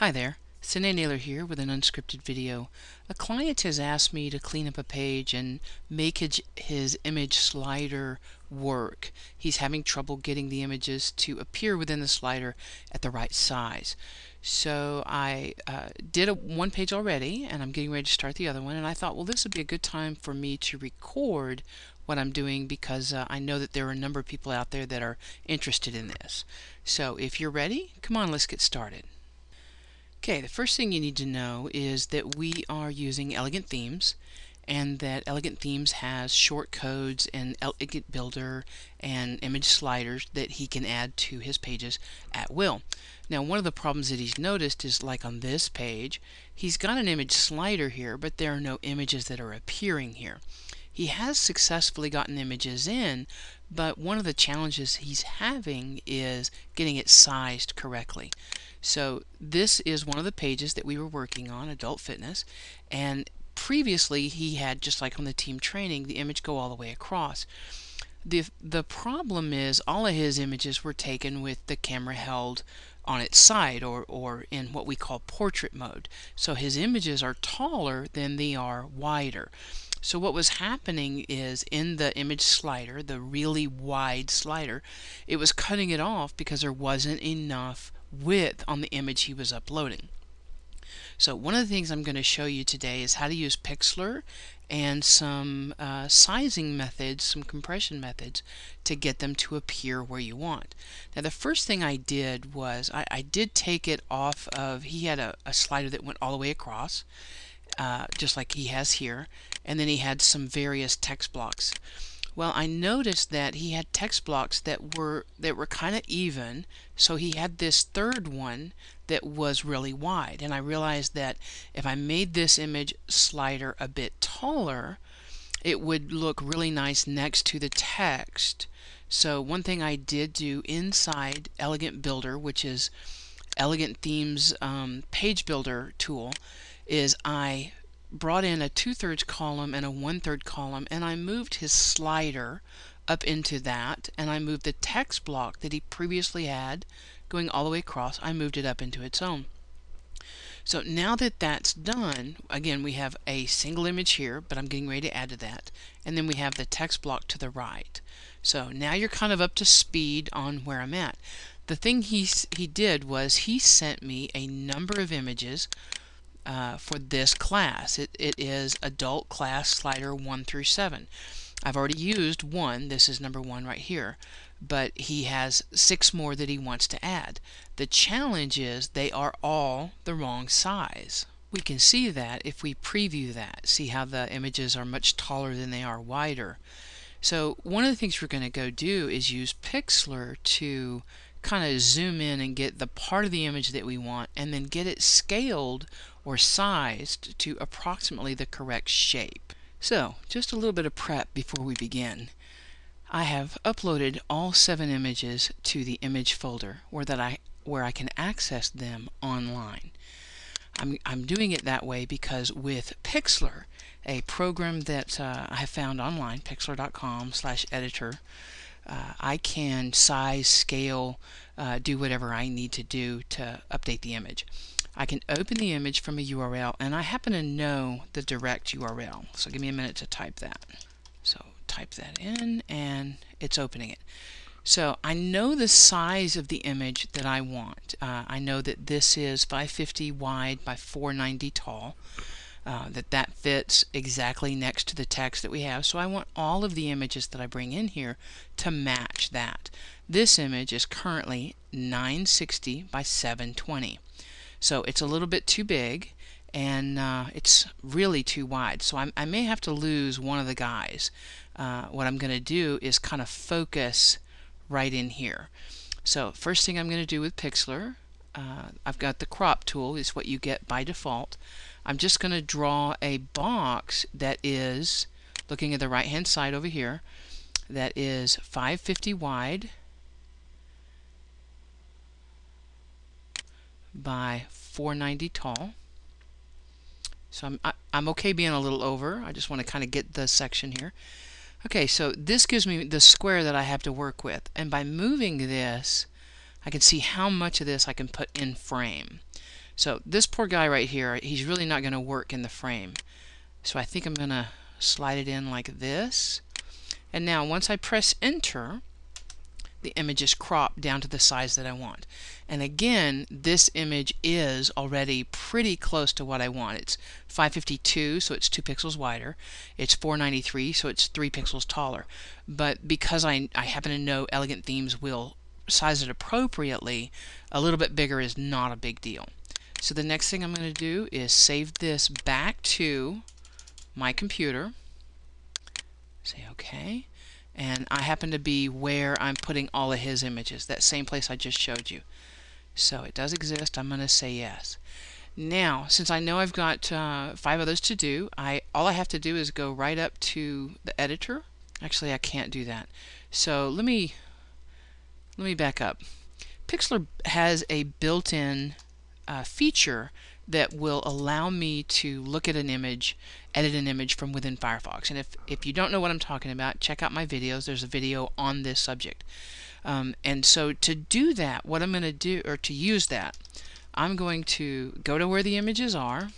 Hi there, Sine Naylor here with an unscripted video. A client has asked me to clean up a page and make his image slider work. He's having trouble getting the images to appear within the slider at the right size. So I uh, did a one page already and I'm getting ready to start the other one and I thought well this would be a good time for me to record what I'm doing because uh, I know that there are a number of people out there that are interested in this. So if you're ready, come on let's get started. Okay, the first thing you need to know is that we are using Elegant Themes and that Elegant Themes has short codes and Elegant Builder and image sliders that he can add to his pages at will. Now one of the problems that he's noticed is like on this page, he's got an image slider here, but there are no images that are appearing here. He has successfully gotten images in, but one of the challenges he's having is getting it sized correctly. So this is one of the pages that we were working on, Adult Fitness, and previously he had, just like on the team training, the image go all the way across. The, the problem is all of his images were taken with the camera held on its side or, or in what we call portrait mode. So his images are taller than they are wider. So what was happening is in the image slider, the really wide slider, it was cutting it off because there wasn't enough width on the image he was uploading. So one of the things I'm going to show you today is how to use Pixlr and some uh, sizing methods, some compression methods to get them to appear where you want. Now the first thing I did was I, I did take it off of, he had a, a, slider that went all the way across, uh, just like he has here, and then he had some various text blocks. Well, I noticed that he had text blocks that were that were kind of even, so he had this third one that was really wide. And I realized that if I made this image slider a bit taller, it would look really nice next to the text. So one thing I did do inside Elegant Builder, which is Elegant Themes um, page builder tool, is I brought in a two-thirds column and a one-third column and I moved his slider up into that and I moved the text block that he previously had going all the way across I moved it up into its own. So now that that's done again we have a single image here but I'm getting ready to add to that and then we have the text block to the right. So now you're kind of up to speed on where I'm at. The thing he, he did was he sent me a number of images uh, for this class. It, it is adult class slider 1 through 7. I've already used one, this is number one right here, but he has six more that he wants to add. The challenge is they are all the wrong size. We can see that if we preview that, see how the images are much taller than they are wider. So one of the things we're going to go do is use Pixlr to kind of zoom in and get the part of the image that we want and then get it scaled or sized to approximately the correct shape. So just a little bit of prep before we begin. I have uploaded all seven images to the image folder where that I where I can access them online. I'm, I'm doing it that way because with Pixlr, a program that uh, I have found online, pixlr.com slash editor, uh, I can size, scale, uh, do whatever I need to do to update the image. I can open the image from a URL and I happen to know the direct URL. So give me a minute to type that. So type that in and it's opening it. So I know the size of the image that I want. Uh, I know that this is 550 wide by 490 tall. Uh, that that fits exactly next to the text that we have. So I want all of the images that I bring in here to match that. This image is currently 960 by 720. So it's a little bit too big and uh, it's really too wide. So I'm, i may have to lose one of the guys. Uh, what I'm going to do is kind of focus right in here. So first thing I'm going to do with Pixlr, uh, I've got the crop tool is what you get by default. I'm just going to draw a box that is, looking at the right hand side over here, that is 550 wide by 490 tall. So I'm, I, am i am okay being a little over. I just want to kind of get the section here. Okay, so this gives me the square that I have to work with. And by moving this, I can see how much of this I can put in frame. So this poor guy right here, he's really not going to work in the frame. So I think I'm going to slide it in like this. And now once I press enter, the image is cropped down to the size that I want. And again, this image is already pretty close to what I want. It's 552, so it's 2 pixels wider. It's 493, so it's 3 pixels taller. But because I, I happen to know Elegant Themes will size it appropriately, a little bit bigger is not a big deal. So the next thing I'm going to do is save this back to my computer. Say OK and I happen to be where I'm putting all of his images, that same place I just showed you. So it does exist, I'm going to say yes. Now, since I know I've got uh, five others to do, I all I have to do is go right up to the editor. Actually, I can't do that. So let me let me back up. Pixlr has a built-in uh, feature that will allow me to look at an image, edit an image from within Firefox. And if, if you don't know what I'm talking about, check out my videos. There's a video on this subject. Um, and so to do that, what I'm going to do, or to use that, I'm going to go to where the images are.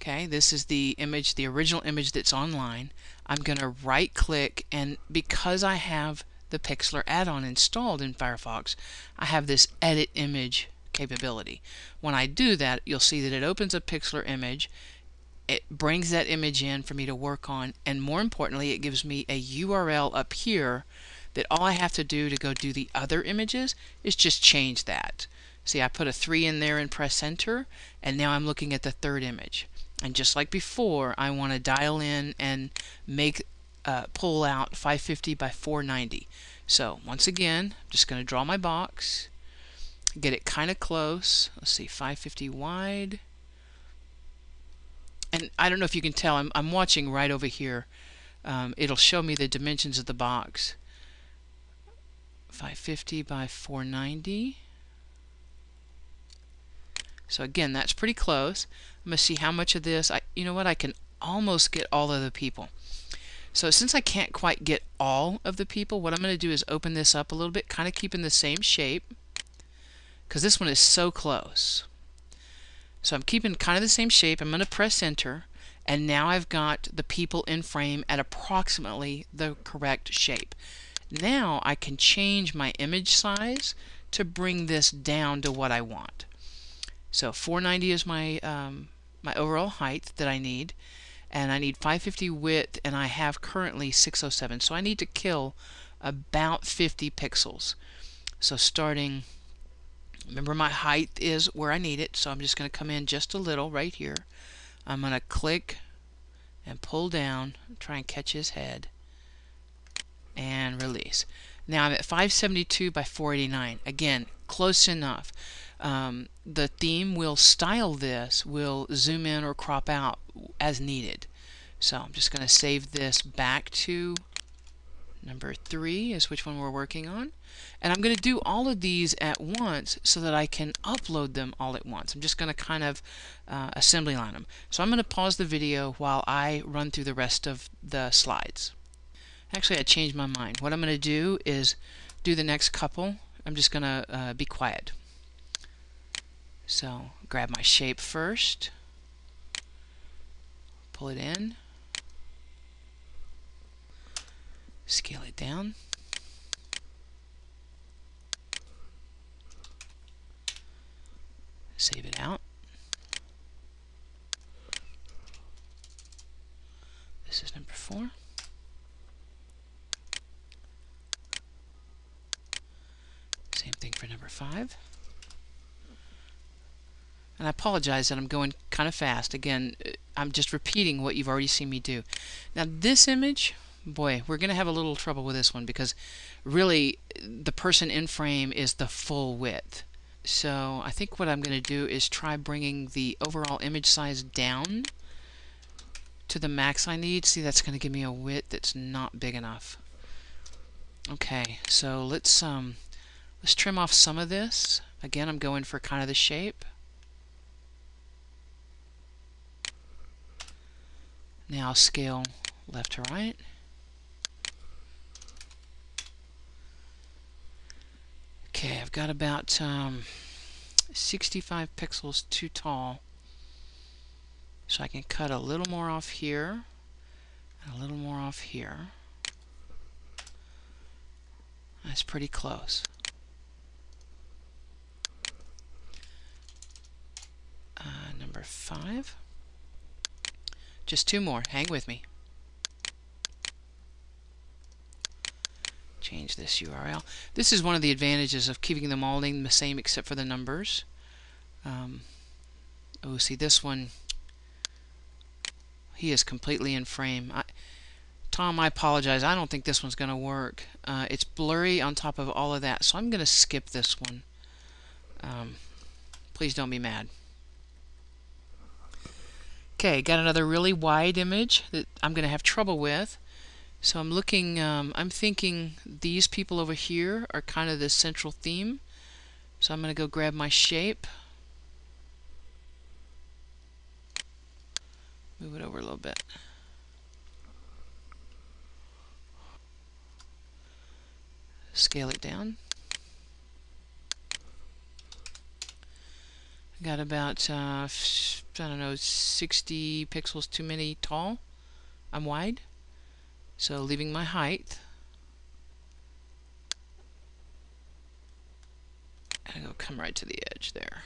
Okay, this is the image, the original image that's online. I'm going to right click and because I have the Pixlr add-on installed in Firefox, I have this edit image capability. When I do that, you'll see that it opens a Pixlr image, it brings that image in for me to work on, and more importantly, it gives me a URL up here that all I have to do to go do the other images is just change that. See, I put a 3 in there and press enter, and now I'm looking at the third image. And just like before, I want to dial in and make uh, pull out 550 by 490. So once again, I'm just going to draw my box, get it kind of close. Let's see, 550 wide. And I don't know if you can tell, I'm, I'm watching right over here. Um, it'll show me the dimensions of the box. 550 by 490. So again, that's pretty close. I'm going to see how much of this, I, you know what, I can almost get all of the people. So since I can't quite get all of the people, what I'm going to do is open this up a little bit, kind of keeping the same shape because this one is so close. So I'm keeping kind of the same shape. I'm going to press enter and now I've got the people in frame at approximately the correct shape. Now I can change my image size to bring this down to what I want. So 490 is my um, my overall height that I need and I need 550 width and I have currently 607 so I need to kill about 50 pixels. So starting Remember my height is where I need it, so I'm just going to come in just a little right here. I'm going to click and pull down, try and catch his head, and release. Now I'm at 572 by 489. Again, close enough. Um, the theme will style this, will zoom in or crop out as needed. So I'm just going to save this back to Number three is which one we're working on. And I'm going to do all of these at once so that I can upload them all at once. I'm just going to kind of uh, assembly line them. So I'm going to pause the video while I run through the rest of the slides. Actually, I changed my mind. What I'm going to do is do the next couple. I'm just going to uh, be quiet. So grab my shape first, pull it in, scale it down. Save it out. This is number four. Same thing for number five. And I apologize that I'm going kind of fast. Again, I'm just repeating what you've already seen me do. Now this image, boy, we're going to have a little trouble with this one because really the person in frame is the full width. So I think what I'm going to do is try bringing the overall image size down to the max I need. See, that's going to give me a width that's not big enough. Okay, so let's um, let's trim off some of this. Again, I'm going for kind of the shape. Now scale left to right. Okay, I've got about um, 65 pixels too tall. So I can cut a little more off here, and a little more off here. That's pretty close. Uh, number five. Just two more. Hang with me. Change this URL. This is one of the advantages of keeping the molding the same except for the numbers. Um, oh, see this one. He is completely in frame. I, Tom, I apologize. I don't think this one's going to work. Uh, it's blurry on top of all of that, so I'm going to skip this one. Um, please don't be mad. Okay, got another really wide image that I'm going to have trouble with. So I'm looking, um, I'm thinking these people over here are kind of the central theme. So I'm going to go grab my shape. Move it over a little bit. Scale it down. Got about, uh, I don't know, 60 pixels too many tall. I'm wide. So leaving my height. And I'll come right to the edge there.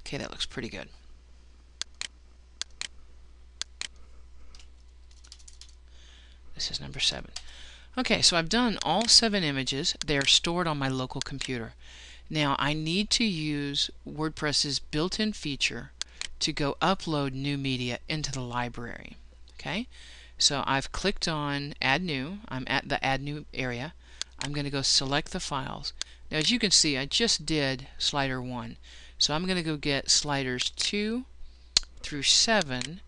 Okay, that looks pretty good. This is number seven. Okay, so I've done all seven images. They are stored on my local computer. Now I need to use WordPress's built-in feature to go upload new media into the library. Okay, so I've clicked on Add New. I'm at the Add New area. I'm going to go select the files. Now as you can see, I just did slider 1. So I'm going to go get sliders 2 through 7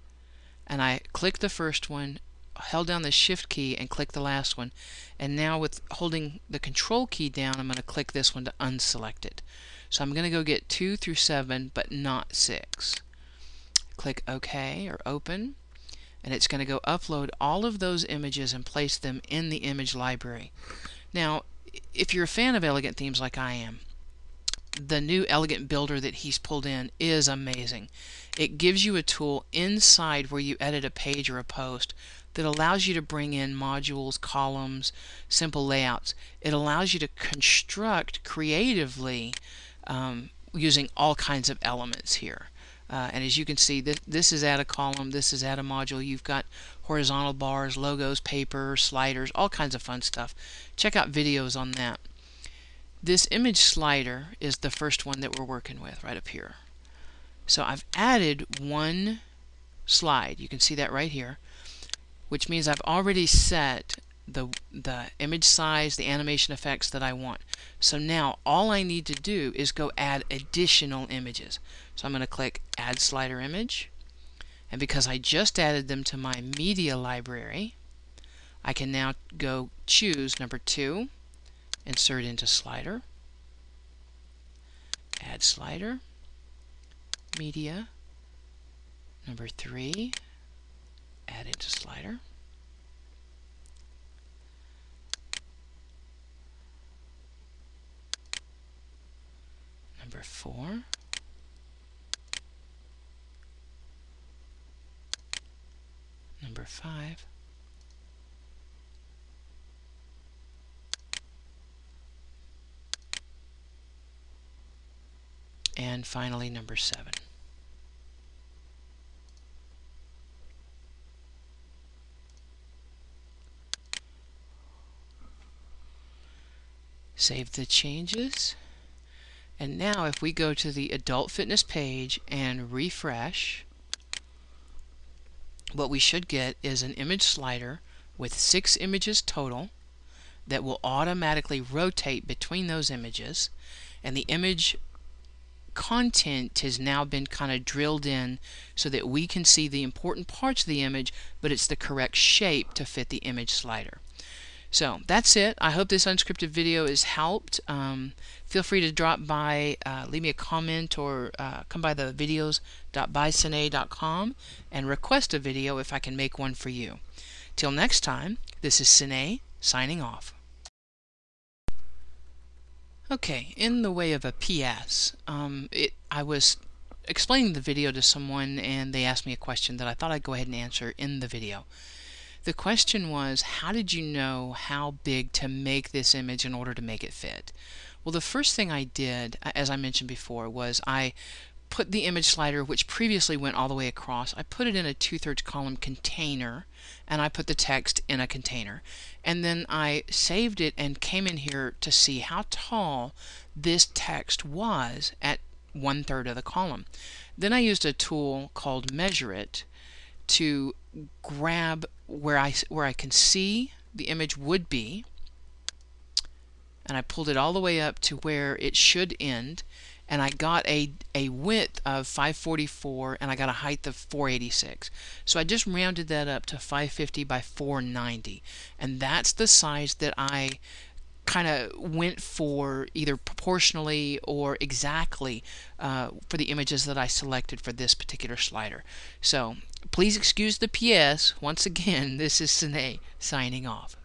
and I click the first one, held down the shift key and click the last one. And now with holding the control key down I'm going to click this one to unselect it. So I'm going to go get 2 through 7 but not 6 click OK or open and it's going to go upload all of those images and place them in the image library. Now if you're a fan of elegant themes like I am the new elegant builder that he's pulled in is amazing. It gives you a tool inside where you edit a page or a post that allows you to bring in modules, columns, simple layouts. It allows you to construct creatively um, using all kinds of elements here. Uh, and as you can see, this, this is at a column, this is at a module. You've got horizontal bars, logos, paper, sliders, all kinds of fun stuff. Check out videos on that. This image slider is the first one that we're working with right up here. So I've added one slide. You can see that right here which means I've already set the, the image size, the animation effects that I want. So now all I need to do is go add additional images. So I'm going to click Add Slider Image. And because I just added them to my media library, I can now go choose number two, insert into slider, add slider, media, number three, add it to slider. Number four. Number five. And finally, number seven. Save the changes. And now if we go to the adult fitness page and refresh, what we should get is an image slider with six images total that will automatically rotate between those images and the image content has now been kind of drilled in so that we can see the important parts of the image but it's the correct shape to fit the image slider. So that's it. I hope this unscripted video has helped. Um, feel free to drop by, uh, leave me a comment, or uh, come by the videos.bysine.com and request a video if I can make one for you. Till next time, this is Sine signing off. Okay, in the way of a PS, um, it, I was explaining the video to someone and they asked me a question that I thought I'd go ahead and answer in the video. The question was, how did you know how big to make this image in order to make it fit? Well, the first thing I did, as I mentioned before, was I put the image slider, which previously went all the way across, I put it in a two-thirds column container, and I put the text in a container. And then I saved it and came in here to see how tall this text was at one-third of the column. Then I used a tool called Measure It to grab where I, where I can see the image would be, and I pulled it all the way up to where it should end. And I got a, a width of 544 and I got a height of 486. So I just rounded that up to 550 by 490 and that's the size that I kind of went for either proportionally or exactly uh, for the images that I selected for this particular slider. So please excuse the PS. Once again, this is Sine signing off.